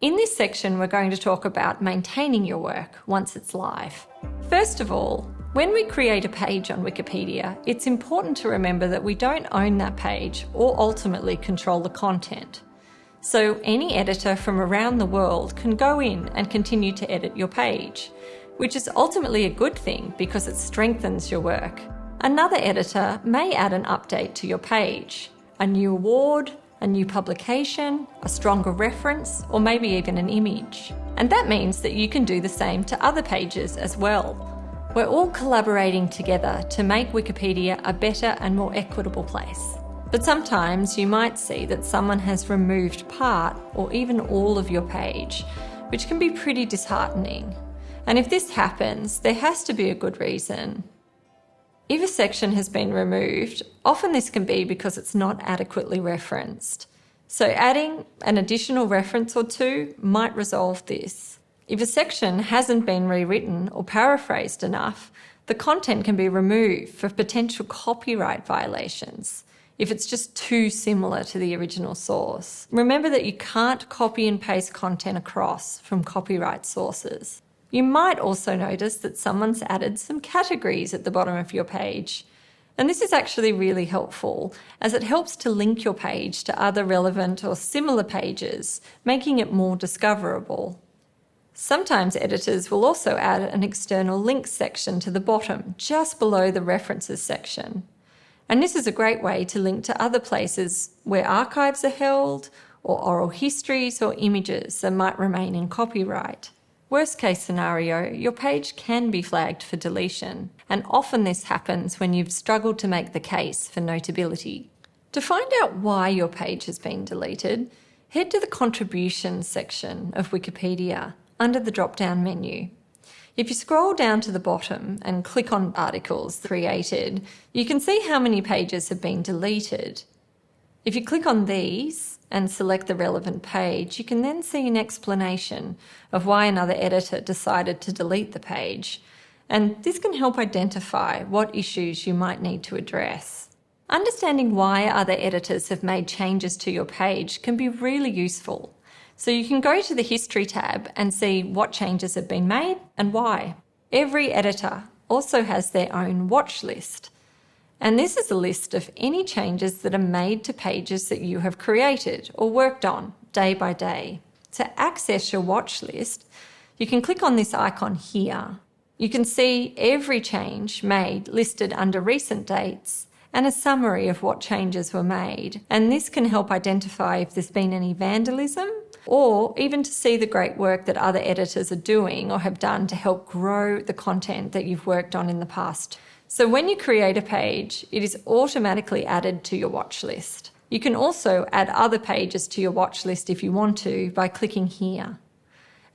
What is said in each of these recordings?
In this section, we're going to talk about maintaining your work once it's live. First of all, when we create a page on Wikipedia, it's important to remember that we don't own that page or ultimately control the content. So any editor from around the world can go in and continue to edit your page, which is ultimately a good thing because it strengthens your work. Another editor may add an update to your page, a new award, a new publication, a stronger reference, or maybe even an image. And that means that you can do the same to other pages as well. We're all collaborating together to make Wikipedia a better and more equitable place. But sometimes you might see that someone has removed part or even all of your page, which can be pretty disheartening. And if this happens, there has to be a good reason. If a section has been removed, often this can be because it's not adequately referenced. So adding an additional reference or two might resolve this. If a section hasn't been rewritten or paraphrased enough, the content can be removed for potential copyright violations if it's just too similar to the original source. Remember that you can't copy and paste content across from copyright sources. You might also notice that someone's added some categories at the bottom of your page. And this is actually really helpful as it helps to link your page to other relevant or similar pages, making it more discoverable. Sometimes editors will also add an external links section to the bottom, just below the references section. And this is a great way to link to other places where archives are held, or oral histories or images that might remain in copyright. Worst case scenario, your page can be flagged for deletion, and often this happens when you've struggled to make the case for notability. To find out why your page has been deleted, head to the Contributions section of Wikipedia under the drop-down menu. If you scroll down to the bottom and click on articles created, you can see how many pages have been deleted. If you click on these and select the relevant page, you can then see an explanation of why another editor decided to delete the page. And this can help identify what issues you might need to address. Understanding why other editors have made changes to your page can be really useful. So you can go to the History tab and see what changes have been made and why. Every editor also has their own watch list. And this is a list of any changes that are made to pages that you have created or worked on day by day. To access your watch list, you can click on this icon here. You can see every change made listed under recent dates and a summary of what changes were made. And this can help identify if there's been any vandalism or even to see the great work that other editors are doing or have done to help grow the content that you've worked on in the past. So when you create a page, it is automatically added to your watch list. You can also add other pages to your watch list if you want to by clicking here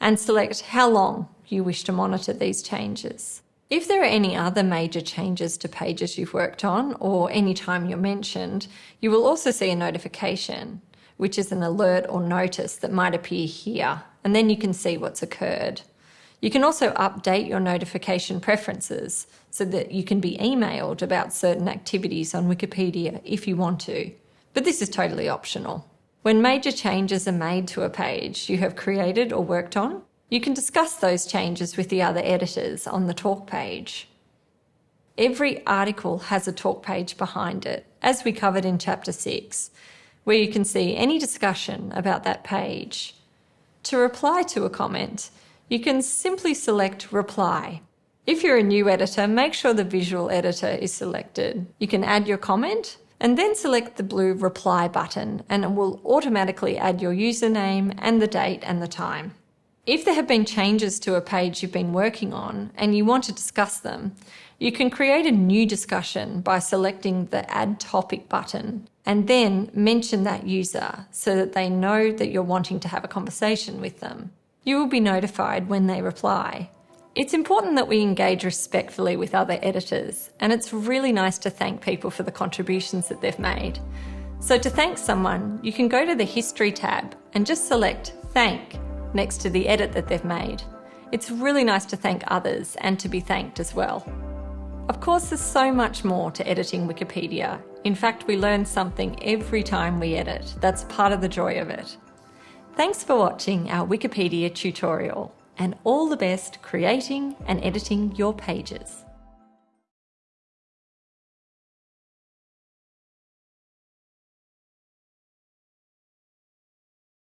and select how long you wish to monitor these changes. If there are any other major changes to pages you've worked on or any time you're mentioned, you will also see a notification which is an alert or notice that might appear here, and then you can see what's occurred. You can also update your notification preferences so that you can be emailed about certain activities on Wikipedia if you want to, but this is totally optional. When major changes are made to a page you have created or worked on, you can discuss those changes with the other editors on the talk page. Every article has a talk page behind it, as we covered in Chapter 6, where you can see any discussion about that page. To reply to a comment, you can simply select Reply. If you're a new editor, make sure the visual editor is selected. You can add your comment and then select the blue Reply button and it will automatically add your username and the date and the time. If there have been changes to a page you've been working on and you want to discuss them, you can create a new discussion by selecting the Add Topic button and then mention that user so that they know that you're wanting to have a conversation with them. You will be notified when they reply. It's important that we engage respectfully with other editors, and it's really nice to thank people for the contributions that they've made. So to thank someone, you can go to the History tab and just select Thank next to the edit that they've made. It's really nice to thank others and to be thanked as well. Of course, there's so much more to editing Wikipedia. In fact, we learn something every time we edit. That's part of the joy of it. Thanks for watching our Wikipedia tutorial and all the best creating and editing your pages.